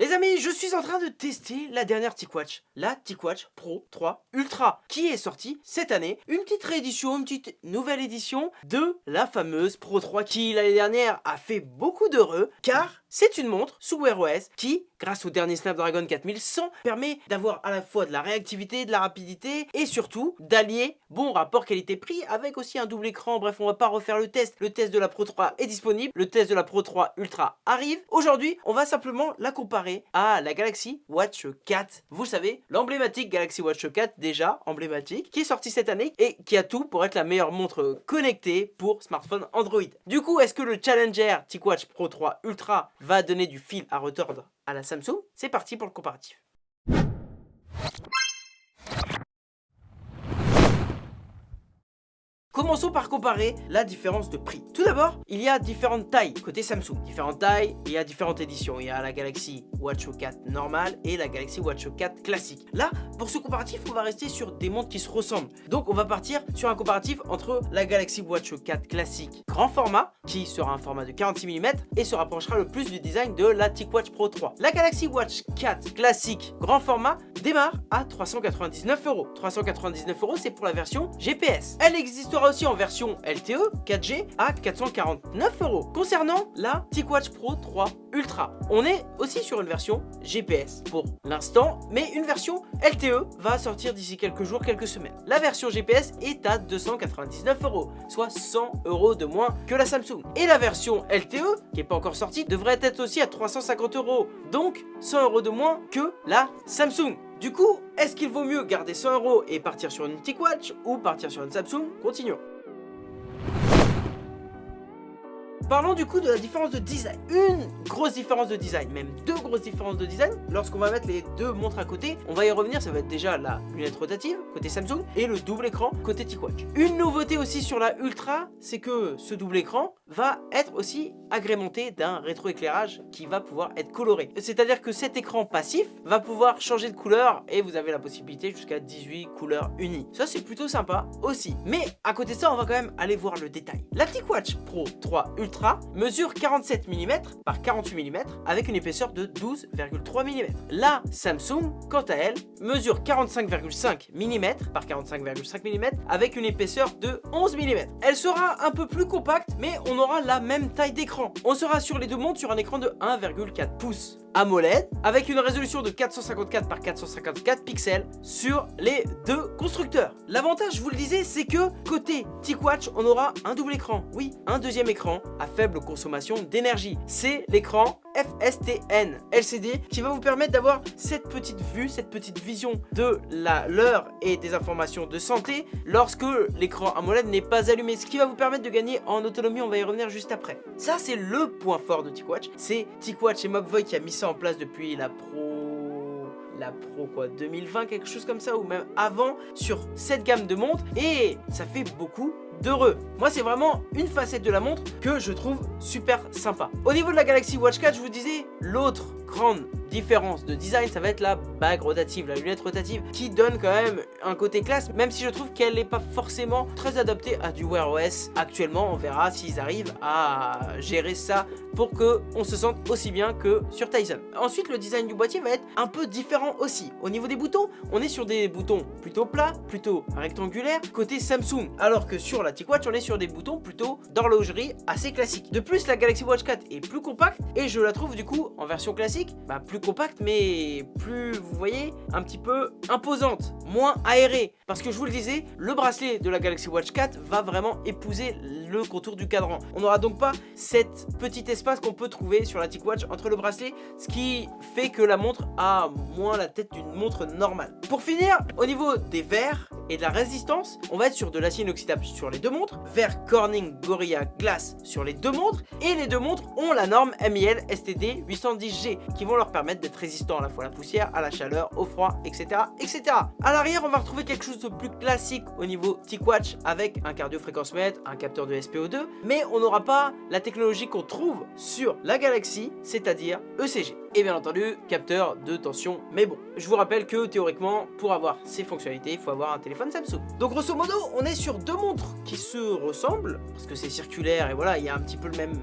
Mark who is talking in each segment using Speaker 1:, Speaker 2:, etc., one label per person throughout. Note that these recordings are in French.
Speaker 1: Les amis, je suis en train de tester la dernière TicWatch, la TicWatch Pro 3 Ultra, qui est sortie cette année. Une petite réédition, une petite nouvelle édition de la fameuse Pro 3 qui l'année dernière a fait beaucoup d'heureux, car c'est une montre sous Wear OS qui, grâce au dernier Snapdragon 4100, permet d'avoir à la fois de la réactivité, de la rapidité et surtout d'allier bon rapport qualité-prix avec aussi un double écran. Bref, on va pas refaire le test. Le test de la Pro 3 est disponible, le test de la Pro 3 Ultra arrive. Aujourd'hui, on va simplement la comparer à la Galaxy Watch 4. Vous savez, l'emblématique Galaxy Watch 4, déjà emblématique, qui est sortie cette année et qui a tout pour être la meilleure montre connectée pour smartphone Android. Du coup, est-ce que le Challenger TicWatch Pro 3 Ultra va donner du fil à retordre à la Samsung? C'est parti pour le comparatif. Commençons par comparer la différence de prix. Tout d'abord, il y a différentes tailles côté Samsung. Différentes tailles, il y a différentes éditions. Il y a la Galaxy Watch 4 normale et la Galaxy Watch 4 classique. Là, pour ce comparatif, on va rester sur des montres qui se ressemblent. Donc, on va partir sur un comparatif entre la Galaxy Watch 4 classique grand format, qui sera un format de 46 mm et se rapprochera le plus du design de la TicWatch Pro 3. La Galaxy Watch 4 classique grand format démarre à 399 euros. 399 euros, c'est pour la version GPS. Elle existera aussi en version LTE 4G à 449 euros. Concernant la TicWatch Pro 3 Ultra, on est aussi sur une version GPS pour l'instant, mais une version LTE va sortir d'ici quelques jours, quelques semaines. La version GPS est à 299 euros, soit 100 euros de moins que la Samsung. Et la version LTE, qui n'est pas encore sortie, devrait être aussi à 350 euros, donc 100 euros de moins que la Samsung. Du coup, est-ce qu'il vaut mieux garder 100 euros et partir sur une TicWatch ou partir sur une Samsung? Continuons. Parlons du coup de la différence de design. Une grosse différence de design, même deux grosses différences de design. Lorsqu'on va mettre les deux montres à côté, on va y revenir, ça va être déjà la lunette rotative côté Samsung et le double écran côté TicWatch. Une nouveauté aussi sur la Ultra, c'est que ce double écran va être aussi agrémenté d'un rétroéclairage qui va pouvoir être coloré. C'est-à-dire que cet écran passif va pouvoir changer de couleur et vous avez la possibilité jusqu'à 18 couleurs unies. Ça c'est plutôt sympa aussi. Mais à côté de ça, on va quand même aller voir le détail. La TicWatch Pro 3 Ultra mesure 47 mm par 48 mm avec une épaisseur de 12,3 mm. La Samsung, quant à elle, mesure 45,5 mm par 45,5 mm avec une épaisseur de 11 mm. Elle sera un peu plus compacte, mais on aura la même taille d'écran. On sera sur les deux montres sur un écran de 1,4 pouces. AMOLED avec une résolution de 454 par 454 pixels sur les deux constructeurs. L'avantage, je vous le disais, c'est que côté TicWatch, on aura un double écran. Oui, un deuxième écran à faible consommation d'énergie. C'est l'écran FSTN LCD qui va vous permettre d'avoir cette petite vue, cette petite vision de l'heure et des informations de santé lorsque l'écran AMOLED n'est pas allumé, ce qui va vous permettre de gagner en autonomie, on va y revenir juste après. Ça c'est le point fort de TicWatch, c'est TicWatch et Mobvoi qui a mis en place depuis la Pro la Pro quoi 2020 quelque chose comme ça ou même avant sur cette gamme de montres et ça fait beaucoup d'heureux. Moi, c'est vraiment une facette de la montre que je trouve super sympa. Au niveau de la Galaxy Watch 4, je vous disais, l'autre grande différence de design, ça va être la bague rotative, la lunette rotative, qui donne quand même un côté classe, même si je trouve qu'elle n'est pas forcément très adaptée à du Wear OS. Actuellement, on verra s'ils arrivent à gérer ça pour que on se sente aussi bien que sur Tyson. Ensuite, le design du boîtier va être un peu différent aussi. Au niveau des boutons, on est sur des boutons plutôt plats, plutôt rectangulaires, côté Samsung, alors que sur la TicWatch, on est sur des boutons plutôt d'horlogerie assez classiques. De plus, la Galaxy Watch 4 est plus compacte et je la trouve du coup en version classique, bah, plus compacte mais plus, vous voyez, un petit peu imposante, moins aérée. Parce que je vous le disais, le bracelet de la Galaxy Watch 4 va vraiment épouser le contour du cadran. On n'aura donc pas cet petit espace qu'on peut trouver sur la TicWatch entre le bracelet, ce qui fait que la montre a moins la tête d'une montre normale. Pour finir, au niveau des verres, et de la résistance, on va être sur de l'acier inoxydable sur les deux montres, verre Corning Gorilla Glass sur les deux montres, et les deux montres ont la norme MIL STD 810G qui vont leur permettre d'être résistants à la fois à la poussière, à la chaleur, au froid, etc. etc. À l'arrière, on va retrouver quelque chose de plus classique au niveau TicWatch avec un cardio-fréquence-mètre, un capteur de SPO2, mais on n'aura pas la technologie qu'on trouve sur la Galaxy, c'est-à-dire ECG et bien entendu capteur de tension. Mais bon je vous rappelle que théoriquement pour avoir ces fonctionnalités il faut avoir un téléphone Samsung. Donc grosso modo on est sur deux montres qui se ressemblent parce que c'est circulaire et voilà il y a un petit peu le même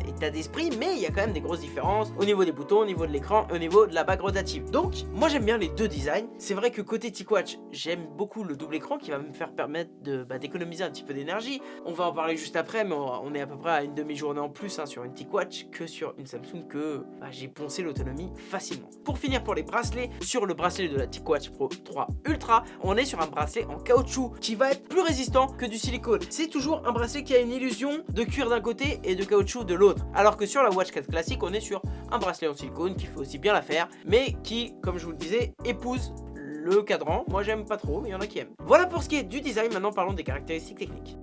Speaker 1: état d'esprit, mais il y a quand même des grosses différences au niveau des boutons, au niveau de l'écran au niveau de la bague rotative. Donc, moi j'aime bien les deux designs. C'est vrai que côté TicWatch, j'aime beaucoup le double écran qui va me faire permettre bah, d'économiser un petit peu d'énergie. On va en parler juste après, mais on est à peu près à une demi-journée en plus hein, sur une TicWatch que sur une Samsung que bah, j'ai poncé l'autonomie facilement. Pour finir pour les bracelets, sur le bracelet de la TicWatch Pro 3 Ultra, on est sur un bracelet en caoutchouc qui va être plus résistant que du silicone. C'est toujours un bracelet qui a une illusion de cuir d'un côté et de caoutchouc de l'autre. Alors que sur la Watch 4 classique, on est sur un bracelet en silicone qui fait aussi bien l'affaire, mais qui, comme je vous le disais, épouse le cadran. Moi j'aime pas trop, mais il y en a qui aiment. Voilà pour ce qui est du design, maintenant parlons des caractéristiques techniques.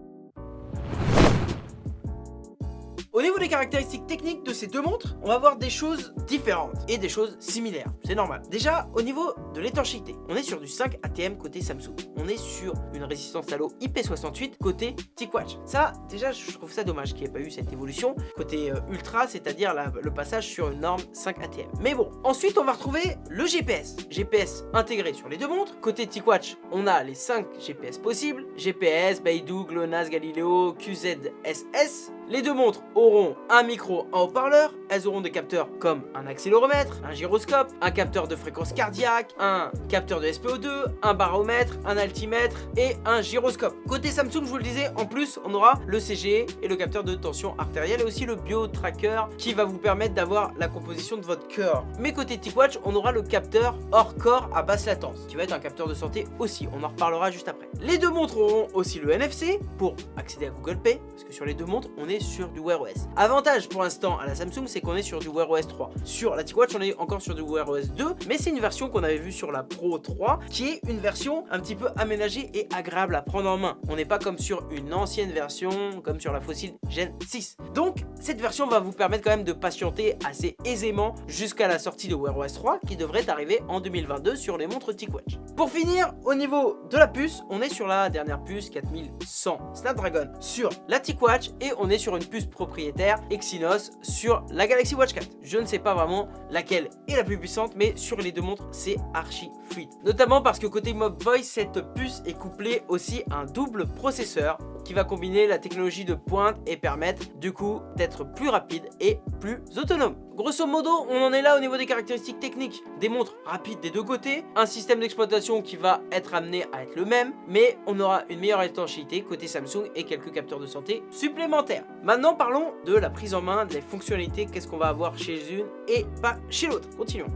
Speaker 1: Au niveau des caractéristiques techniques de ces deux montres, on va voir des choses différentes et des choses similaires, c'est normal. Déjà, au niveau de l'étanchéité, on est sur du 5 ATM côté Samsung. On est sur une résistance à l'eau IP68 côté TicWatch. Ça, déjà, je trouve ça dommage qu'il n'y ait pas eu cette évolution côté euh, Ultra, c'est-à-dire le passage sur une norme 5 ATM. Mais bon, ensuite, on va retrouver le GPS. GPS intégré sur les deux montres. Côté TicWatch, on a les 5 GPS possibles. GPS, Beidou, GLONASS, Galileo, QZSS. Les deux montres auront un micro en haut-parleur, elles auront des capteurs comme un accéléromètre, un gyroscope, un capteur de fréquence cardiaque, un capteur de SPO2, un baromètre, un altimètre et un gyroscope. Côté Samsung, je vous le disais, en plus, on aura le CG et le capteur de tension artérielle et aussi le bio-tracker qui va vous permettre d'avoir la composition de votre cœur. Mais côté TicWatch, on aura le capteur hors corps à basse latence qui va être un capteur de santé aussi, on en reparlera juste après. Les deux montres auront aussi le NFC pour accéder à Google Pay parce que sur les deux montres, on est sur du Wear OS. Avantage pour l'instant à la Samsung, c'est qu'on est sur du Wear OS 3. Sur la TicWatch, on est encore sur du Wear OS 2, mais c'est une version qu'on avait vue sur la Pro 3, qui est une version un petit peu aménagée et agréable à prendre en main. On n'est pas comme sur une ancienne version, comme sur la Fossil Gen 6. Donc, cette version va vous permettre quand même de patienter assez aisément jusqu'à la sortie de Wear OS 3, qui devrait arriver en 2022 sur les montres TicWatch. Pour finir, au niveau de la puce, on est sur la dernière puce 4100 Snapdragon sur la TicWatch et on est sur sur une puce propriétaire Exynos sur la Galaxy Watch 4. Je ne sais pas vraiment laquelle est la plus puissante, mais sur les deux montres, c'est archi fluide. Notamment parce que côté Mob Voice, cette puce est couplée aussi à un double processeur qui va combiner la technologie de pointe et permettre du coup d'être plus rapide et plus autonome. Grosso modo, on en est là au niveau des caractéristiques techniques. Des montres rapides des deux côtés, un système d'exploitation qui va être amené à être le même, mais on aura une meilleure étanchéité côté Samsung et quelques capteurs de santé supplémentaires. Maintenant, parlons de la prise en main, des fonctionnalités, qu'est-ce qu'on va avoir chez une et pas chez l'autre. Continuons.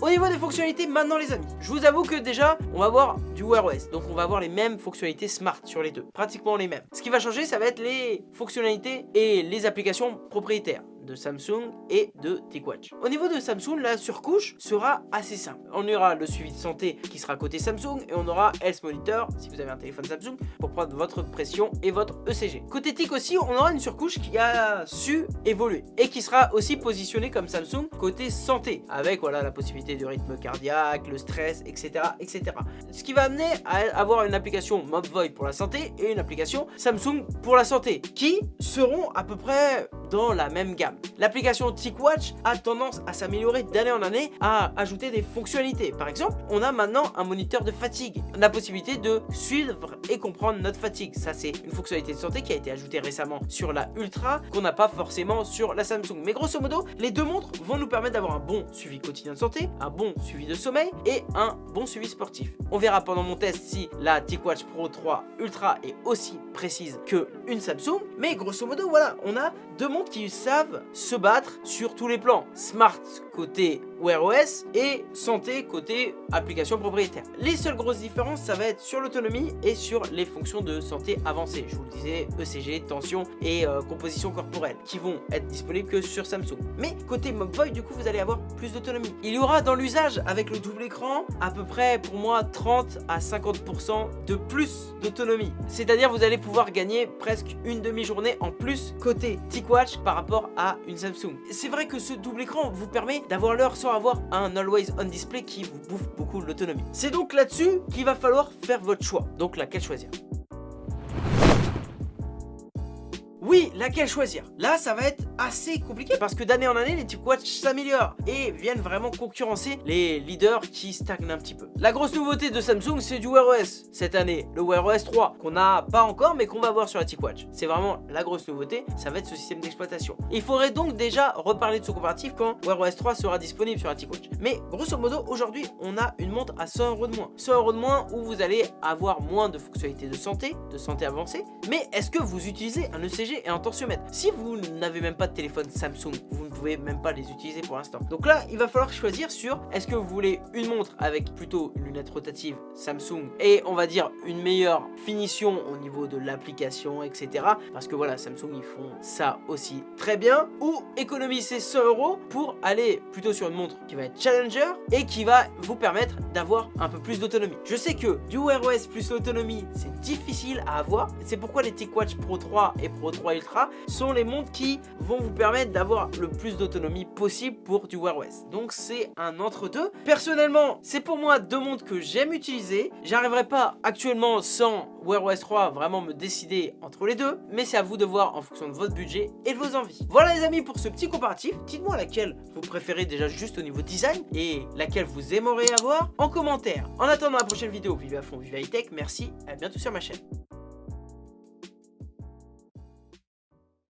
Speaker 1: Au niveau des fonctionnalités, maintenant les amis, je vous avoue que déjà, on va avoir du Wear OS. Donc on va avoir les mêmes fonctionnalités smart sur les deux, pratiquement les mêmes. Ce qui va changer, ça va être les fonctionnalités et les applications propriétaires de Samsung et de TicWatch. Au niveau de Samsung, la surcouche sera assez simple. On aura le suivi de santé qui sera côté Samsung et on aura Health Monitor si vous avez un téléphone Samsung pour prendre votre pression et votre ECG. Côté TIC aussi, on aura une surcouche qui a su évoluer et qui sera aussi positionnée comme Samsung côté santé avec voilà la possibilité du rythme cardiaque, le stress, etc. etc. Ce qui va amener à avoir une application MobVoid pour la santé et une application Samsung pour la santé qui seront à peu près dans la même gamme. L'application TicWatch a tendance à s'améliorer d'année en année, à ajouter des fonctionnalités. Par exemple, on a maintenant un moniteur de fatigue, la possibilité de suivre et comprendre notre fatigue. Ça, c'est une fonctionnalité de santé qui a été ajoutée récemment sur la Ultra, qu'on n'a pas forcément sur la Samsung. Mais grosso modo, les deux montres vont nous permettre d'avoir un bon suivi quotidien de santé, un bon suivi de sommeil et un bon suivi sportif. On verra pendant mon test si la TicWatch Pro 3 Ultra est aussi précise que une Samsung. Mais grosso modo, voilà, on a deux montres qui savent se battre sur tous les plans. Smart côté Wear OS et santé côté application propriétaire. Les seules grosses différences, ça va être sur l'autonomie et sur les fonctions de santé avancées. Je vous le disais, ECG, tension et euh, composition corporelle qui vont être disponibles que sur Samsung. Mais côté MobVoid, du coup, vous allez avoir plus d'autonomie. Il y aura dans l'usage avec le double écran à peu près pour moi 30 à 50% de plus d'autonomie. C'est-à-dire vous allez pouvoir gagner presque une demi-journée en plus côté TicWatch par rapport à une Samsung. C'est vrai que ce double écran vous permet d'avoir l'heure sans avoir un Always On Display qui vous bouffe beaucoup l'autonomie. C'est donc là-dessus qu'il va falloir faire votre choix. Donc laquelle choisir? Oui, laquelle choisir? Là, ça va être assez compliqué parce que d'année en année, les TicWatch s'améliorent et viennent vraiment concurrencer les leaders qui stagnent un petit peu. La grosse nouveauté de Samsung, c'est du Wear OS cette année, le Wear OS 3, qu'on n'a pas encore mais qu'on va voir sur la TicWatch. C'est vraiment la grosse nouveauté, ça va être ce système d'exploitation. Il faudrait donc déjà reparler de ce comparatif quand Wear OS 3 sera disponible sur la TicWatch. Mais grosso modo, aujourd'hui, on a une montre à 100 euros de moins. 100 euros de moins où vous allez avoir moins de fonctionnalités de santé, de santé avancée. Mais est-ce que vous utilisez un ECG et un tensiomètre Si vous n'avez même pas de téléphone Samsung, vous ne pouvez même pas les utiliser pour l'instant. Donc là, il va falloir choisir sur est-ce que vous voulez une montre avec plutôt une lunette rotative Samsung et on va dire une meilleure finition au niveau de l'application, etc. Parce que voilà, Samsung, ils font ça aussi très bien. Ou économiser 100 euros pour aller plutôt sur une montre qui va être Challenger et qui va vous permettre d'avoir un peu plus d'autonomie. Je sais que du Wear OS plus l'autonomie, c'est difficile à avoir. C'est pourquoi les TicWatch Pro 3 et Pro 3 Ultra sont les montres qui vont vous permettre d'avoir le plus d'autonomie possible pour du Wear OS. Donc c'est un entre-deux. Personnellement, c'est pour moi deux montres que j'aime utiliser. J'arriverai pas actuellement sans Wear OS 3 vraiment me décider entre les deux, mais c'est à vous de voir en fonction de votre budget et de vos envies. Voilà les amis pour ce petit comparatif. Dites-moi laquelle vous préférez déjà juste au niveau design et laquelle vous aimeriez avoir en commentaire. En attendant la prochaine vidéo, vive à fond, vive high tech, merci, à bientôt sur ma chaîne.